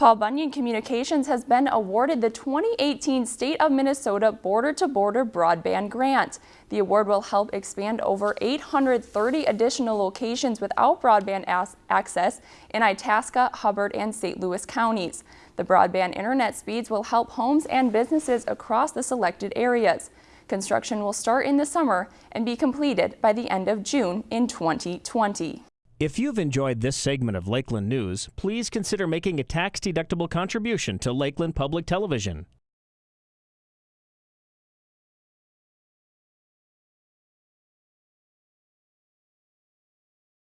Paul Bunyan Communications has been awarded the 2018 State of Minnesota Border-to-Border Broadband Grant. The award will help expand over 830 additional locations without broadband access in Itasca, Hubbard, and St. Louis counties. The broadband internet speeds will help homes and businesses across the selected areas. Construction will start in the summer and be completed by the end of June in 2020. If you've enjoyed this segment of Lakeland News, please consider making a tax-deductible contribution to Lakeland Public Television.